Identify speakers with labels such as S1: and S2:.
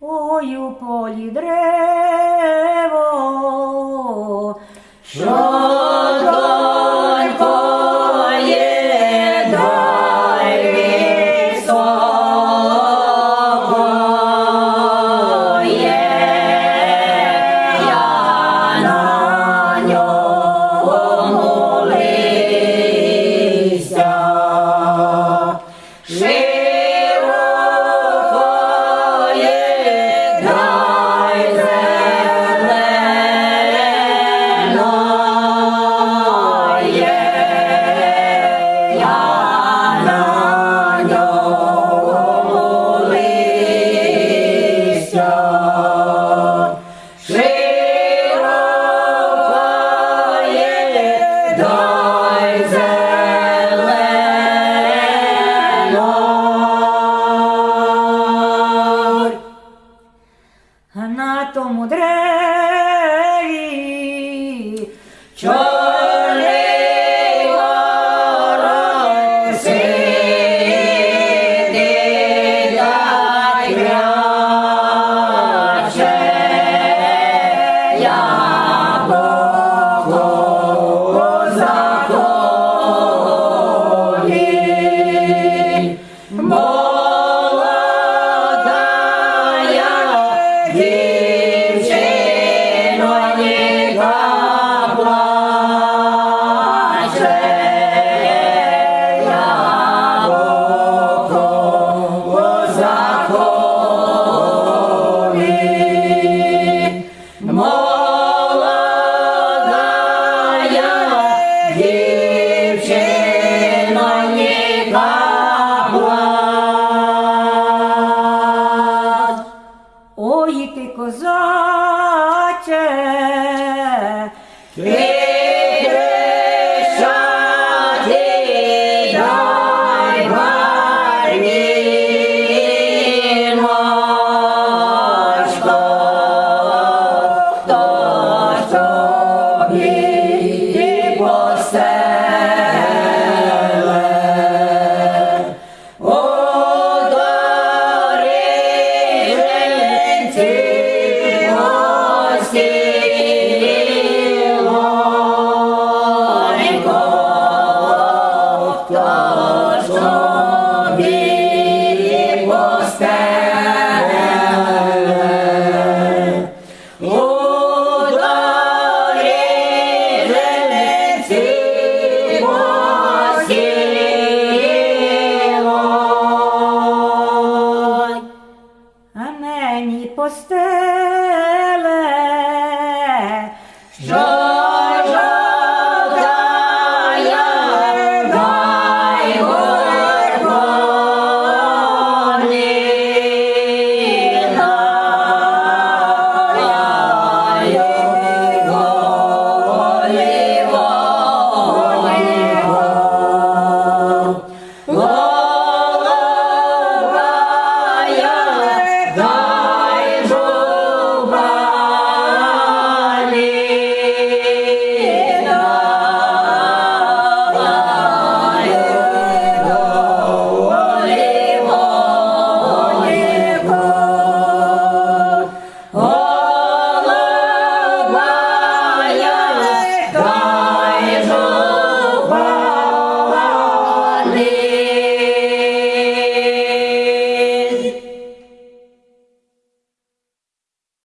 S1: Ой у полі древо. що yaşa. Hanato mudrei, ciao. ти козаче, ти Amém.